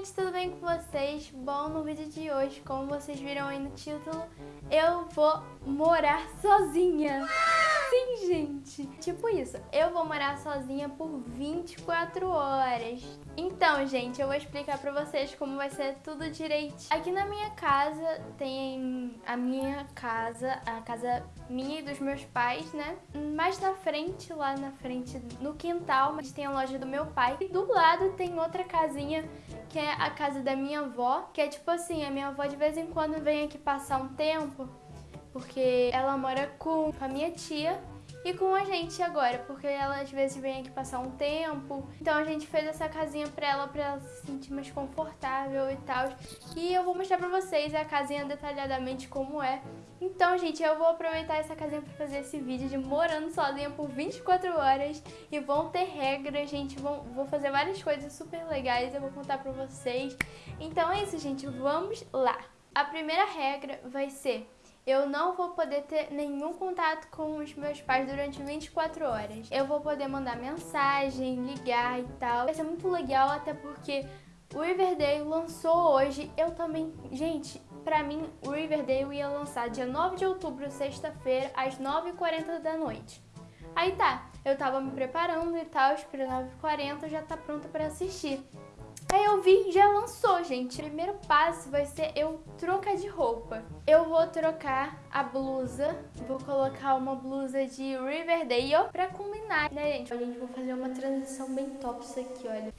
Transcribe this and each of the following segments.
gente, tudo bem com vocês? Bom, no vídeo de hoje, como vocês viram aí no título, eu vou morar sozinha. Sim, gente. Tipo isso, eu vou morar sozinha por 24 horas. Então, gente, eu vou explicar pra vocês como vai ser tudo direitinho. Aqui na minha casa tem a minha casa, a casa minha e dos meus pais, né? Mais na frente, lá na frente, no quintal, mas tem a loja do meu pai. E do lado tem outra casinha que é a casa da minha avó, que é tipo assim, a minha avó de vez em quando vem aqui passar um tempo porque ela mora com a minha tia e com a gente agora, porque ela às vezes vem aqui passar um tempo. Então a gente fez essa casinha pra ela, pra ela se sentir mais confortável e tal. E eu vou mostrar pra vocês a casinha detalhadamente como é. Então, gente, eu vou aproveitar essa casinha pra fazer esse vídeo de morando sozinha por 24 horas. E vão ter regras, gente, vão, vou fazer várias coisas super legais, eu vou contar pra vocês. Então é isso, gente, vamos lá. A primeira regra vai ser eu não vou poder ter nenhum contato com os meus pais durante 24 horas. Eu vou poder mandar mensagem, ligar e tal. Vai ser muito legal, até porque o Riverdale lançou hoje. Eu também... Gente, pra mim, o Riverdale ia lançar dia 9 de outubro, sexta-feira, às 9h40 da noite. Aí tá, eu tava me preparando e tal, pra 9h40 já tá pronta pra assistir. Aí eu vi, já lançou, gente. O primeiro passo vai ser eu trocar de roupa. Eu vou trocar a blusa, vou colocar uma blusa de Riverdale pra combinar, né, gente? A gente vai fazer uma transição bem top isso aqui, olha.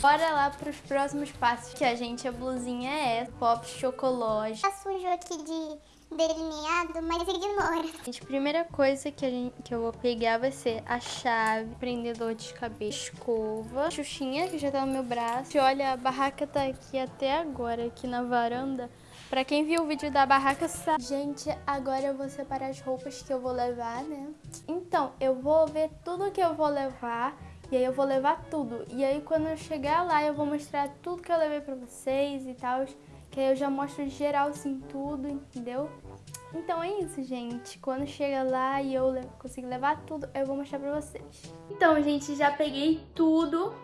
Bora lá pros próximos passos, que a gente, a blusinha é pop chocolate. Tá sujo aqui de delineado, mas ignora. Gente, a primeira coisa que, gente, que eu vou pegar vai ser a chave, prendedor de cabelo, escova, xuxinha que já tá no meu braço. E olha, a barraca tá aqui até agora, aqui na varanda. Pra quem viu o vídeo da barraca sabe. Gente, agora eu vou separar as roupas que eu vou levar, né? Então, eu vou ver tudo que eu vou levar e aí eu vou levar tudo. E aí quando eu chegar lá eu vou mostrar tudo que eu levei pra vocês e tal. Que aí eu já mostro geral assim tudo, entendeu? Então é isso, gente. Quando chega lá e eu consigo levar tudo, eu vou mostrar pra vocês. Então, gente, já peguei tudo.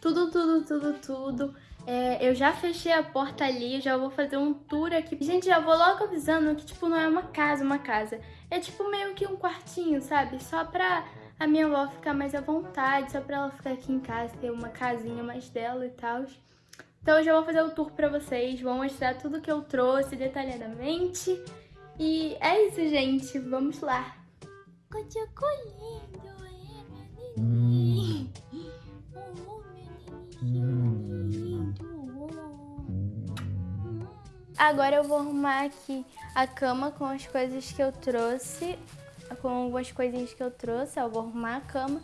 Tudo, tudo, tudo, tudo. É, eu já fechei a porta ali, já vou fazer um tour aqui. Gente, já vou logo avisando que, tipo, não é uma casa, uma casa. É, tipo, meio que um quartinho, sabe? Só pra a minha avó ficar mais à vontade, só pra ela ficar aqui em casa, ter uma casinha mais dela e tal. Então eu já vou fazer o tour pra vocês, vou mostrar tudo que eu trouxe detalhadamente. E é isso, gente. Vamos lá. Agora eu vou arrumar aqui a cama com as coisas que eu trouxe, com algumas coisinhas que eu trouxe. Eu vou arrumar a cama.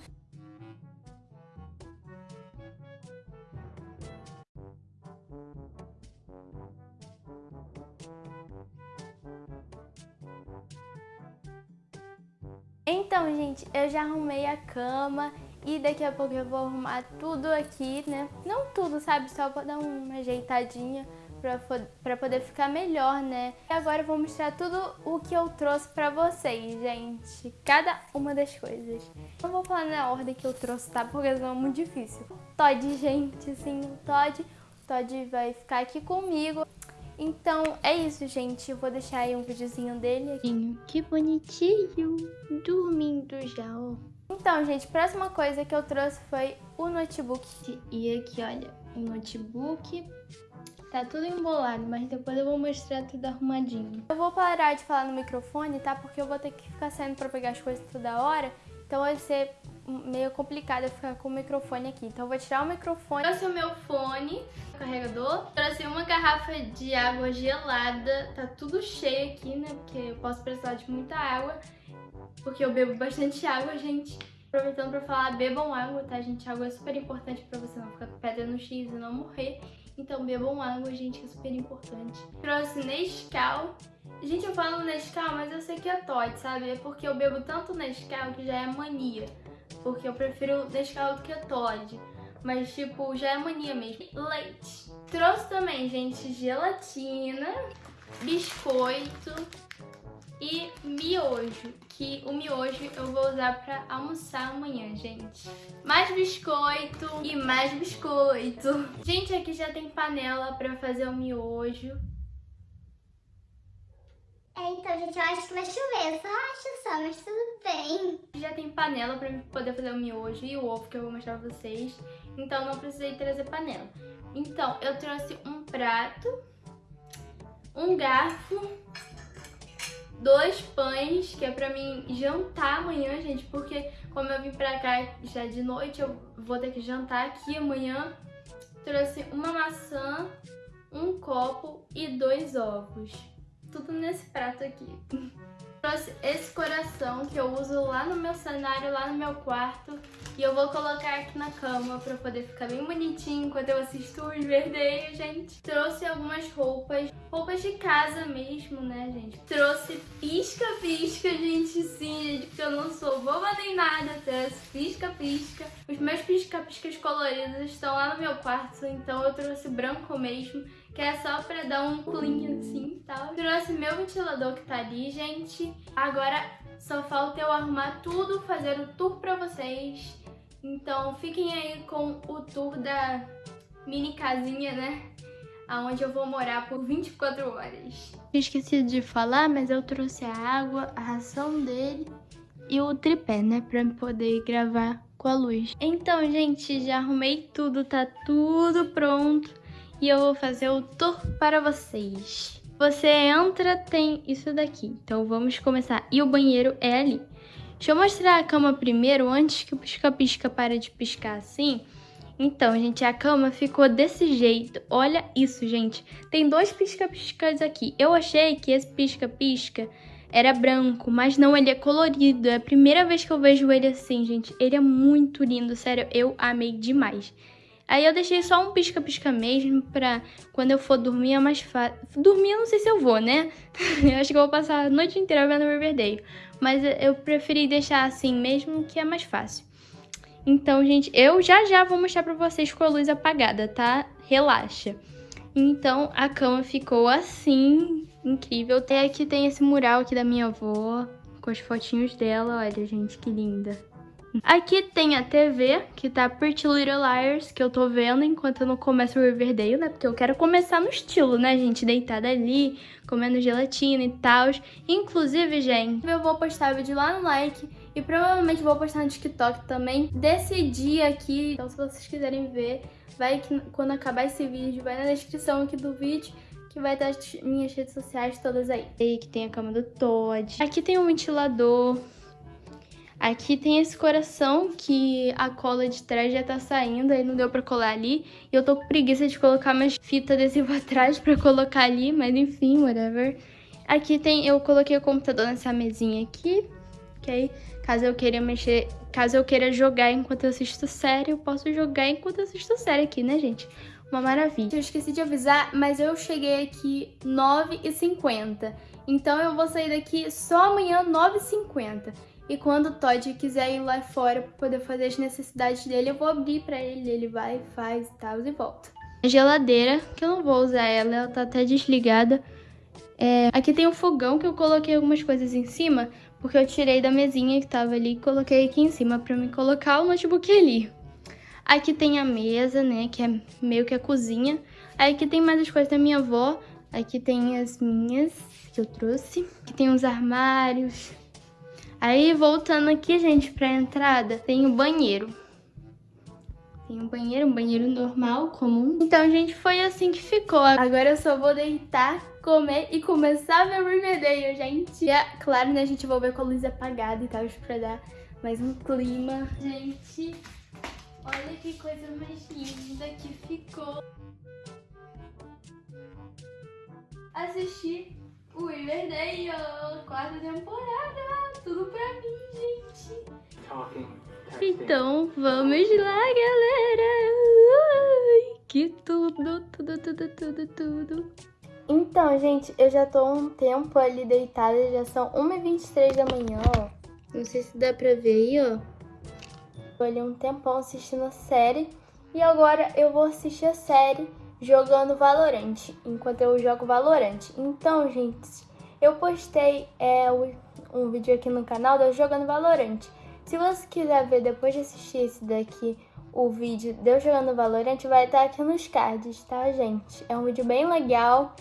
Então, gente, eu já arrumei a cama e daqui a pouco eu vou arrumar tudo aqui, né? Não tudo, sabe? Só pra dar uma ajeitadinha pra, pra poder ficar melhor, né? E agora eu vou mostrar tudo o que eu trouxe pra vocês, gente. Cada uma das coisas. Não vou falar na ordem que eu trouxe, tá? Porque é muito difícil. Todd, gente, o Todd... Todd vai ficar aqui comigo. Então é isso, gente. Eu vou deixar aí um videozinho dele aqui. Que bonitinho. Dormindo já, ó. Então, gente, próxima coisa que eu trouxe foi o notebook. E aqui, olha, o notebook. Tá tudo embolado, mas depois eu vou mostrar tudo arrumadinho. Eu vou parar de falar no microfone, tá? Porque eu vou ter que ficar saindo pra pegar as coisas toda hora. Então vai ser meio complicado ficar com o microfone aqui. Então eu vou tirar o microfone. Trouxe o meu fone, carregador. Trouxe uma garrafa de água gelada. Tá tudo cheio aqui, né? Porque eu posso precisar de muita água. Porque eu bebo bastante água, gente. Aproveitando pra falar, bebam água, tá, gente? Água é super importante pra você não ficar no X e não morrer. Então bebam água, gente, que é super importante. Trouxe Nescau. Gente, eu falo Nescau, mas eu sei que é Todd, sabe? É porque eu bebo tanto Nescau que já é mania. Porque eu prefiro Nescau do que Todd. Mas, tipo, já é mania mesmo. Leite. Trouxe também, gente, gelatina, biscoito, e miojo, que o miojo eu vou usar pra almoçar amanhã, gente. Mais biscoito e mais biscoito. Gente, aqui já tem panela pra fazer o miojo. É, então, gente, eu acho que vai chover. Só acho só, mas tudo bem. Já tem panela pra poder fazer o miojo e o ovo que eu vou mostrar pra vocês. Então não precisei trazer panela. Então, eu trouxe um prato, um garfo, dois pães, que é pra mim jantar amanhã, gente, porque como eu vim pra cá já de noite, eu vou ter que jantar aqui amanhã. Trouxe uma maçã, um copo e dois ovos aqui. Trouxe esse coração que eu uso lá no meu cenário, lá no meu quarto. E eu vou colocar aqui na cama pra poder ficar bem bonitinho enquanto eu assisto os verdeios, gente. Trouxe algumas roupas, roupas de casa mesmo, né, gente? Trouxe pisca-pisca, gente, sim, gente, porque eu não sou boba nem nada. Trouxe pisca-pisca. Os meus pisca-piscas coloridos estão lá no meu quarto, então eu trouxe branco mesmo que é só pra dar um clean assim e tal. Trouxe meu ventilador que tá ali, gente. Agora só falta eu arrumar tudo, fazer o tour pra vocês. Então fiquem aí com o tour da mini casinha, né? Aonde eu vou morar por 24 horas. Esqueci de falar, mas eu trouxe a água, a ração dele e o tripé, né? Pra poder gravar com a luz. Então, gente, já arrumei tudo, tá tudo pronto e eu vou fazer o tour para vocês. Você entra, tem isso daqui. Então vamos começar. E o banheiro é ali. Deixa eu mostrar a cama primeiro, antes que o pisca-pisca pare de piscar assim. Então, gente, a cama ficou desse jeito. Olha isso, gente. Tem dois pisca-piscas aqui. Eu achei que esse pisca-pisca era branco, mas não, ele é colorido. É a primeira vez que eu vejo ele assim, gente. Ele é muito lindo, sério, eu amei demais. Aí eu deixei só um pisca-pisca mesmo pra quando eu for dormir é mais fácil. Dormir eu não sei se eu vou, né? eu acho que eu vou passar a noite inteira vendo Riverdale. Mas eu preferi deixar assim mesmo que é mais fácil. Então, gente, eu já já vou mostrar pra vocês com a luz apagada, tá? Relaxa. Então, a cama ficou assim, incrível. Até aqui tem esse mural aqui da minha avó, com os fotinhos dela. Olha, gente, que linda. Aqui tem a TV, que tá Pretty Little Liars, que eu tô vendo enquanto eu não começo o Riverdale, né? Porque eu quero começar no estilo, né, gente? Deitada ali, comendo gelatina e tal. Inclusive, gente, eu vou postar o vídeo lá no like e provavelmente vou postar no TikTok também desse dia aqui. Então, se vocês quiserem ver, vai quando acabar esse vídeo, vai na descrição aqui do vídeo que vai estar as minhas redes sociais todas aí. E que tem a cama do Todd. Aqui tem um ventilador. Aqui tem esse coração que a cola de trás já tá saindo, aí não deu pra colar ali. E eu tô com preguiça de colocar mais fita adesiva atrás pra colocar ali, mas enfim, whatever. Aqui tem, eu coloquei o computador nessa mesinha aqui, aí, caso eu queira mexer, caso eu queira jogar enquanto eu assisto série, eu posso jogar enquanto eu assisto série aqui, né, gente? Uma maravilha. Eu esqueci de avisar, mas eu cheguei aqui 9h50. Então eu vou sair daqui só amanhã 9h50. E quando o Todd quiser ir lá fora para poder fazer as necessidades dele, eu vou abrir para ele, ele vai, faz e tal e volta. A geladeira, que eu não vou usar ela, ela tá até desligada. É... Aqui tem um fogão que eu coloquei algumas coisas em cima, porque eu tirei da mesinha que tava ali e coloquei aqui em cima para me colocar o notebook ali. Aqui tem a mesa, né, que é meio que a cozinha. Aí aqui tem mais as coisas da minha avó. Aqui tem as minhas que eu trouxe. Aqui tem uns armários, Aí, voltando aqui, gente, pra entrada, tem o banheiro. Tem um banheiro, um banheiro normal, comum. Então, gente, foi assim que ficou. Agora eu só vou deitar, comer e começar a ver o Riverdale, gente. E, é, claro, né, a gente vai ver com a luz apagada e tal, pra dar mais um clima. Gente, olha que coisa mais linda que ficou. Assistir o Riverdale, quarta temporada. Tudo pra mim, gente. Então, vamos lá, galera. Ui, que tudo, tudo, tudo, tudo, tudo. Então, gente, eu já tô um tempo ali deitada, já são 1h23 da manhã, ó. Não sei se dá pra ver aí, ó. Tô ali um tempão assistindo a série. E agora eu vou assistir a série jogando Valorant, enquanto eu jogo Valorant. Então, gente, eu postei é, um vídeo aqui no canal de eu jogando Valorant. Se você quiser ver depois de assistir esse daqui, o vídeo de eu jogando Valorant vai estar aqui nos cards, tá, gente? É um vídeo bem legal.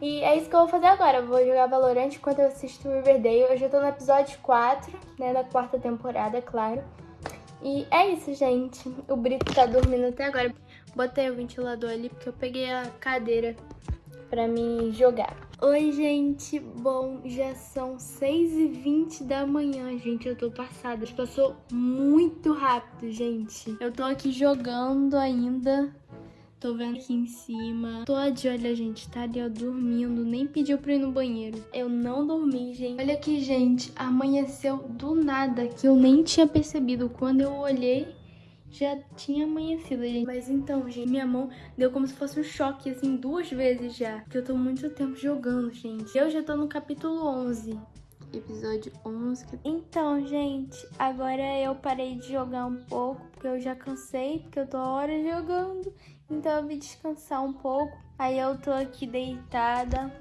E é isso que eu vou fazer agora. Eu vou jogar Valorant enquanto eu assisto Riverdale. Eu já tô no episódio 4, né, da quarta temporada, claro. E é isso, gente. O Brito tá dormindo até agora. Botei o ventilador ali porque eu peguei a cadeira pra mim jogar. Oi, gente. Bom, já são 6h20 da manhã, gente. Eu tô passada. Passou muito rápido, gente. Eu tô aqui jogando ainda. Tô vendo aqui em cima. Tô de olho, gente. Tá ali, ó, dormindo. Nem pediu pra ir no banheiro. Eu não dormi, gente. Olha aqui, gente. Amanheceu do nada, que eu nem tinha percebido. Quando eu olhei, já tinha amanhecido, gente. Mas então, gente, minha mão deu como se fosse um choque, assim, duas vezes já. Porque eu tô muito tempo jogando, gente. Eu já tô no capítulo 11 episódio 11. Então, gente, agora eu parei de jogar um pouco, porque eu já cansei, porque eu tô horas jogando. Então eu vim descansar um pouco. Aí eu tô aqui deitada.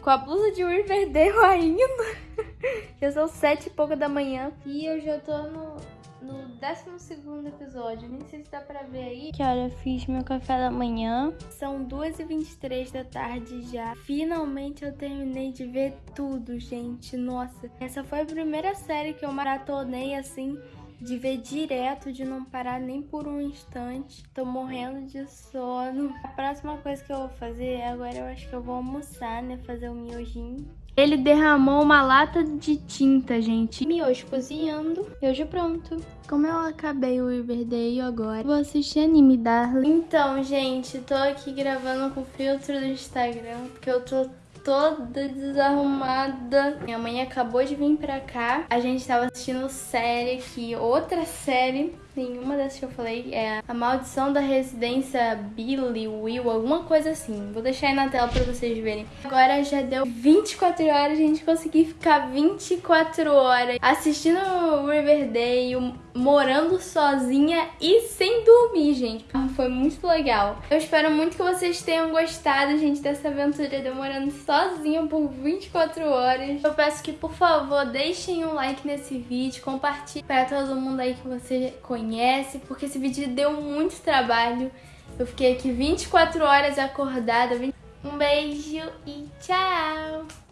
Com a blusa de Riverdale ainda. já são sete e pouca da manhã. E eu já tô no, no 12 episódio. Nem sei se dá pra ver aí. Que hora eu fiz meu café da manhã. São 2h23 da tarde já. Finalmente eu terminei de ver tudo, gente. Nossa, essa foi a primeira série que eu maratonei assim de ver direto, de não parar nem por um instante. Tô morrendo de sono. A próxima coisa que eu vou fazer, agora eu acho que eu vou almoçar, né? Fazer um miojinho. Ele derramou uma lata de tinta, gente. Miojo cozinhando. Miojo pronto. Como eu acabei o Riverdale agora, vou assistir anime, Darling. Então, gente, tô aqui gravando com o filtro do Instagram, porque eu tô toda desarrumada. Minha mãe acabou de vir pra cá. A gente tava assistindo série aqui, outra série. Nenhuma dessas que eu falei é A Maldição da Residência Billy, Will, alguma coisa assim. Vou deixar aí na tela pra vocês verem. Agora já deu 24 horas, a gente conseguiu ficar 24 horas assistindo Riverdale, morando sozinha e sem dormir, gente. Foi muito legal. Eu espero muito que vocês tenham gostado, gente, dessa aventura demorando sozinha por 24 horas. Eu peço que, por favor, deixem um like nesse vídeo, compartilhem para todo mundo aí que você conhece conhece, porque esse vídeo deu muito trabalho. Eu fiquei aqui 24 horas acordada. Um beijo e tchau!